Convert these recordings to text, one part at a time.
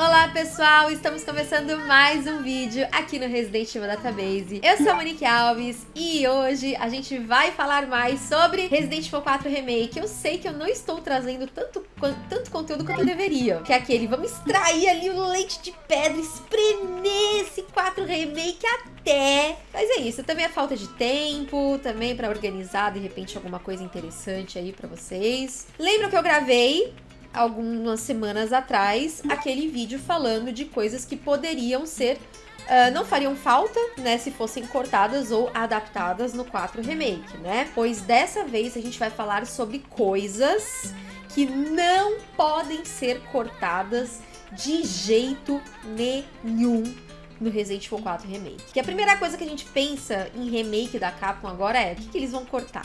Olá pessoal, estamos começando mais um vídeo aqui no Resident Evil Database. Eu sou a Monique Alves e hoje a gente vai falar mais sobre Resident Evil 4 Remake. Eu sei que eu não estou trazendo tanto, tanto conteúdo quanto eu deveria, que é aquele, vamos extrair ali o leite de pedra, espremer esse 4 Remake até... Mas é isso, também é falta de tempo, também para organizar de repente alguma coisa interessante aí para vocês. Lembram que eu gravei algumas semanas atrás aquele vídeo falando de coisas que poderiam ser Uh, não fariam falta, né, se fossem cortadas ou adaptadas no 4 Remake, né? Pois dessa vez a gente vai falar sobre coisas que não podem ser cortadas de jeito nenhum no Resident Evil 4 Remake. Que a primeira coisa que a gente pensa em remake da Capcom agora é o que, que eles vão cortar,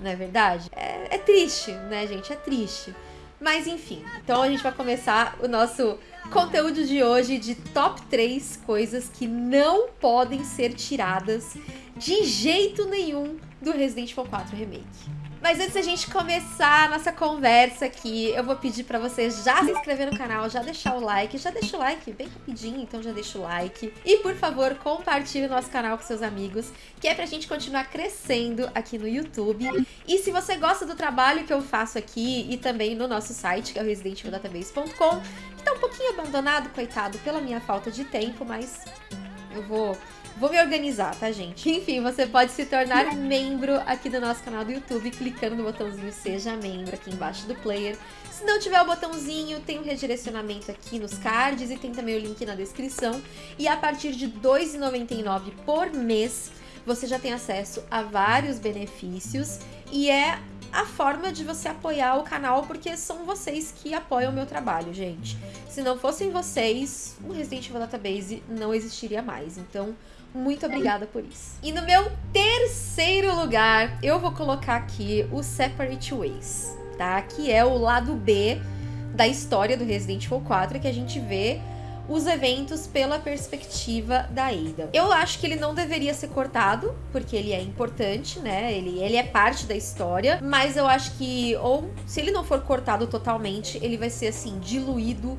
não é verdade? É, é triste, né, gente? É triste. Mas enfim, então a gente vai começar o nosso conteúdo de hoje de top 3 coisas que não podem ser tiradas de jeito nenhum do Resident Evil 4 Remake. Mas antes da gente começar a nossa conversa aqui, eu vou pedir pra você já se inscrever no canal, já deixar o like, já deixa o like bem rapidinho, então já deixa o like. E por favor, compartilhe o nosso canal com seus amigos, que é pra gente continuar crescendo aqui no YouTube. E se você gosta do trabalho que eu faço aqui e também no nosso site, que é o residentevildatabase.com, que tá um pouquinho abandonado, coitado, pela minha falta de tempo, mas eu vou Vou me organizar, tá, gente? Enfim, você pode se tornar membro aqui do nosso canal do YouTube, clicando no botãozinho Seja Membro aqui embaixo do player. Se não tiver o botãozinho, tem um redirecionamento aqui nos cards e tem também o link na descrição. E a partir de R$ 2,99 por mês, você já tem acesso a vários benefícios e é a forma de você apoiar o canal, porque são vocês que apoiam o meu trabalho, gente. Se não fossem vocês, o Resident Evil Database não existiria mais. Então, muito obrigada por isso. E no meu terceiro lugar, eu vou colocar aqui o Separate Ways, tá? Que é o lado B da história do Resident Evil 4, que a gente vê os eventos pela perspectiva da Ada. Eu acho que ele não deveria ser cortado, porque ele é importante, né? Ele, ele é parte da história, mas eu acho que, ou se ele não for cortado totalmente, ele vai ser assim, diluído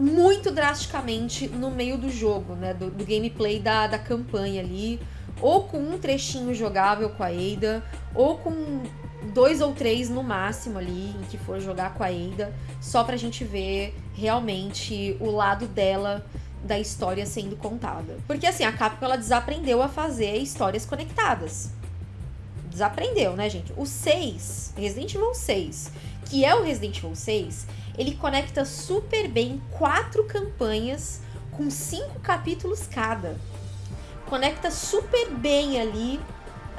muito drasticamente no meio do jogo, né? Do, do, gameplay da, da campanha ali. Ou com um trechinho jogável com a Ada, ou com dois ou três no máximo ali, em que for jogar com a Ada, só pra gente ver realmente o lado dela da história sendo contada. Porque assim, a Capcom ela desaprendeu a fazer histórias conectadas. Desaprendeu, né, gente? O 6, Resident Evil 6, que é o Resident Evil 6, ele conecta super bem quatro campanhas com cinco capítulos cada. Conecta super bem ali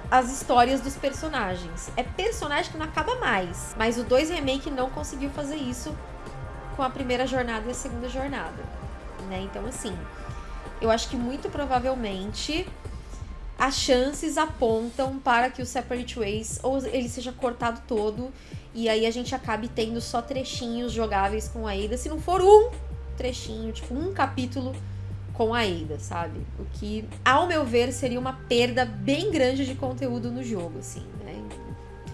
as histórias dos personagens. É personagem que não acaba mais, mas o 2 Remake não conseguiu fazer isso com a primeira jornada e a segunda jornada, né? Então assim, eu acho que muito provavelmente as chances apontam para que o Separate Ways ou ele seja cortado todo e aí a gente acabe tendo só trechinhos jogáveis com a Ada, se não for um trechinho, tipo um capítulo com a Ada, sabe? O que, ao meu ver, seria uma perda bem grande de conteúdo no jogo, assim, né?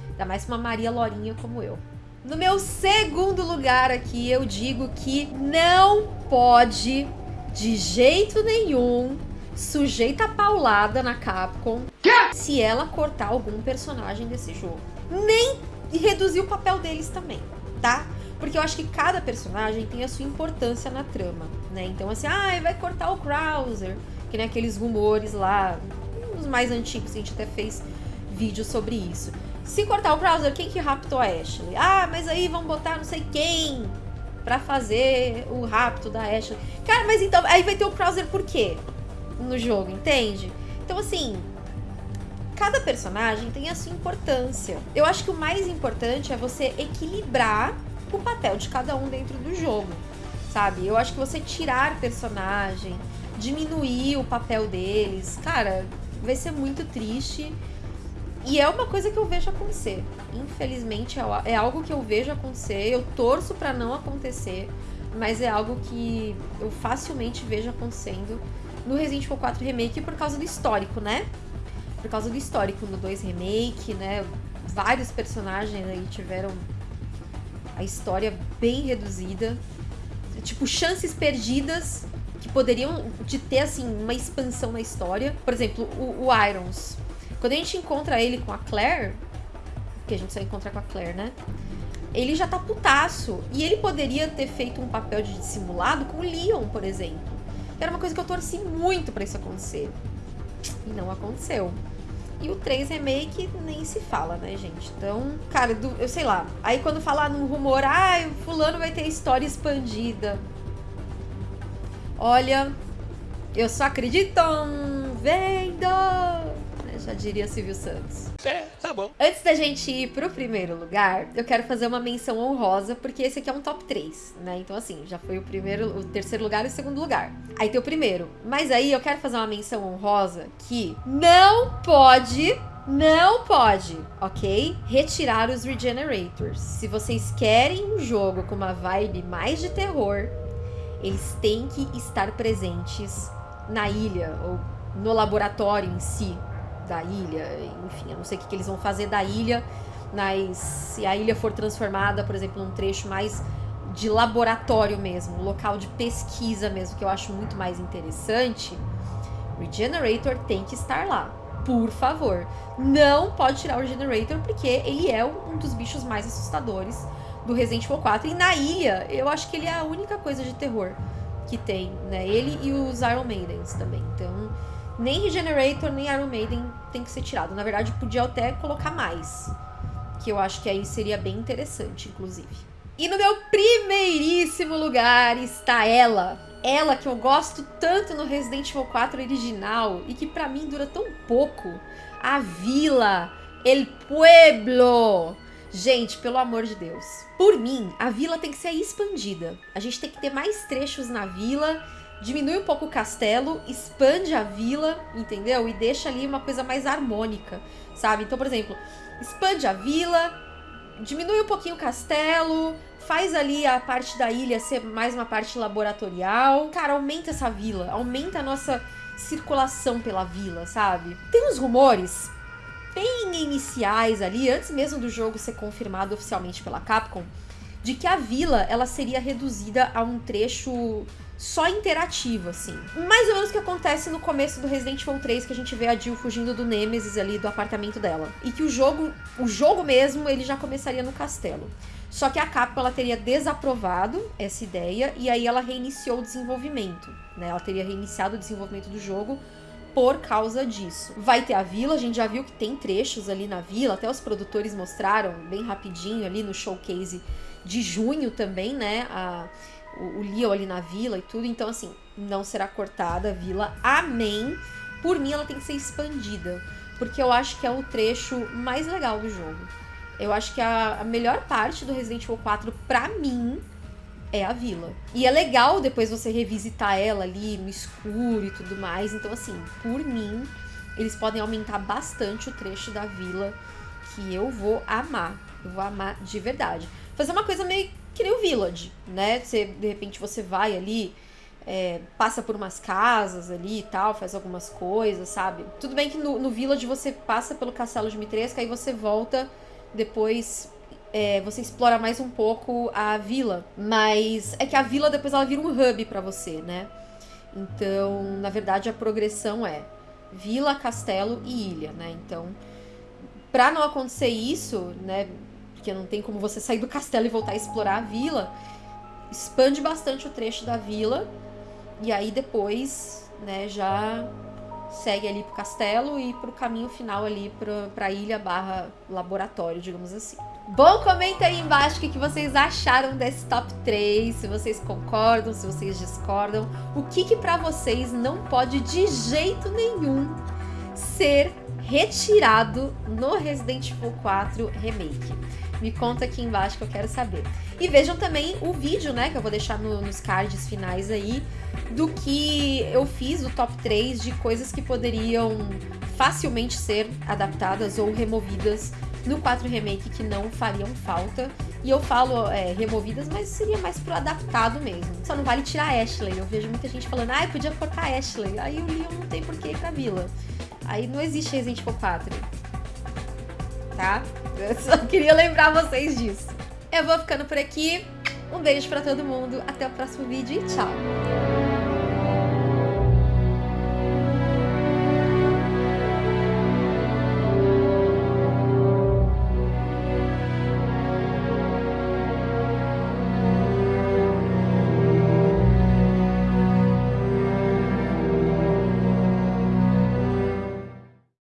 Ainda mais uma Maria Lorinha como eu. No meu segundo lugar aqui, eu digo que não pode, de jeito nenhum, sujeita a paulada na Capcom se ela cortar algum personagem desse jogo. Nem reduzir o papel deles também, tá? Porque eu acho que cada personagem tem a sua importância na trama, né? Então, assim, ah, vai cortar o Krauser, que nem aqueles rumores lá, os mais antigos, a gente até fez vídeo sobre isso. Se cortar o Krauser, quem que raptou a Ashley? Ah, mas aí vão botar não sei quem pra fazer o rapto da Ashley. Cara, mas então, aí vai ter o Krauser por quê? No jogo, entende? Então, assim, cada personagem tem a sua importância. Eu acho que o mais importante é você equilibrar o papel de cada um dentro do jogo, sabe? Eu acho que você tirar personagem, diminuir o papel deles, cara, vai ser muito triste. E é uma coisa que eu vejo acontecer. Infelizmente, é, é algo que eu vejo acontecer. Eu torço para não acontecer, mas é algo que eu facilmente vejo acontecendo no Resident Evil 4 Remake por causa do histórico, né? por causa do histórico no 2 Remake, né? Vários personagens aí tiveram a história bem reduzida. tipo, chances perdidas que poderiam de ter, assim, uma expansão na história. Por exemplo, o, o Irons. Quando a gente encontra ele com a Claire, que a gente só encontra com a Claire, né? Ele já tá putaço. E ele poderia ter feito um papel de dissimulado com o Leon, por exemplo. Era uma coisa que eu torci muito para isso acontecer. E não aconteceu. E o 3 Remake nem se fala, né, gente? Então, cara, do, eu sei lá. Aí quando falar num rumor, ah, o fulano vai ter história expandida. Olha, eu só acredito vendo! Já diria Silvio Santos. É, tá bom. Antes da gente ir pro primeiro lugar, eu quero fazer uma menção honrosa, porque esse aqui é um top 3, né? Então, assim, já foi o primeiro, o terceiro lugar e o segundo lugar. Aí tem o primeiro. Mas aí eu quero fazer uma menção honrosa que não pode não pode, ok? Retirar os Regenerators. Se vocês querem um jogo com uma vibe mais de terror, eles têm que estar presentes na ilha ou no laboratório em si da ilha. Enfim, eu não sei o que, que eles vão fazer da ilha, mas se a ilha for transformada, por exemplo, num trecho mais de laboratório mesmo, local de pesquisa mesmo, que eu acho muito mais interessante, Regenerator tem que estar lá. Por favor, não pode tirar o Regenerator porque ele é um dos bichos mais assustadores do Resident Evil 4. E na ilha, eu acho que ele é a única coisa de terror que tem, né? Ele e os Iron Maidens também. Então, nem Regenerator, nem Iron Maiden tem que ser tirado. Na verdade, podia até colocar mais. Que eu acho que aí seria bem interessante, inclusive. E no meu primeiríssimo lugar está ela. Ela que eu gosto tanto no Resident Evil 4 original e que para mim dura tão pouco. A Vila, El Pueblo. Gente, pelo amor de Deus. Por mim, a vila tem que ser expandida. A gente tem que ter mais trechos na vila, diminui um pouco o castelo, expande a vila, entendeu? E deixa ali uma coisa mais harmônica, sabe? Então, por exemplo, expande a vila, diminui um pouquinho o castelo, faz ali a parte da ilha ser mais uma parte laboratorial. Cara, aumenta essa vila, aumenta a nossa circulação pela vila, sabe? Tem uns rumores bem iniciais ali, antes mesmo do jogo ser confirmado oficialmente pela Capcom, de que a vila ela seria reduzida a um trecho só interativo, assim. Mais ou menos o que acontece no começo do Resident Evil 3, que a gente vê a Jill fugindo do Nemesis ali do apartamento dela. E que o jogo, o jogo mesmo, ele já começaria no castelo. Só que a Capcom ela teria desaprovado essa ideia e aí ela reiniciou o desenvolvimento, né? Ela teria reiniciado o desenvolvimento do jogo por causa disso. Vai ter a vila, a gente já viu que tem trechos ali na vila, até os produtores mostraram bem rapidinho ali no showcase de junho também, né? A, o, o Leo ali na vila e tudo. Então, assim, não será cortada a vila. Amém. Por mim, ela tem que ser expandida. Porque eu acho que é o trecho mais legal do jogo. Eu acho que a, a melhor parte do Resident Evil 4, pra mim, é a vila. E é legal depois você revisitar ela ali no escuro e tudo mais. Então, assim, por mim, eles podem aumentar bastante o trecho da vila que eu vou amar. Eu vou amar de verdade. Fazer uma coisa meio que nem o Village, né? Você, de repente você vai ali, é, passa por umas casas ali e tal, faz algumas coisas, sabe? Tudo bem que no, no Village você passa pelo castelo de Mitresca, aí você volta depois é, você explora mais um pouco a vila, mas é que a vila depois ela vira um hub para você, né? Então, na verdade, a progressão é vila, castelo e ilha, né? Então, para não acontecer isso, né? Porque não tem como você sair do castelo e voltar a explorar a vila, expande bastante o trecho da vila e aí depois, né? Já segue ali pro castelo e pro caminho final ali pra, pra ilha barra laboratório, digamos assim. Bom, comenta aí embaixo o que, vocês acharam desse top 3, se vocês concordam, se vocês discordam, o que que pra vocês não pode de jeito nenhum ser retirado no Resident Evil 4 Remake. Me conta aqui embaixo que eu quero saber. E vejam também o vídeo, né, que eu vou deixar no, nos cards finais aí, do que eu fiz, o top 3 de coisas que poderiam facilmente ser adaptadas ou removidas no 4 Remake que não fariam falta. E eu falo é, removidas, mas seria mais pro adaptado mesmo. Só não vale tirar a Ashley. Eu vejo muita gente falando, ah, podia cortar a Ashley. Aí o Leon não tem por que ir pra vila. Aí não existe Resident Evil 4. Tá? Eu só queria lembrar vocês disso. Eu vou ficando por aqui. Um beijo pra todo mundo, até o próximo vídeo e tchau!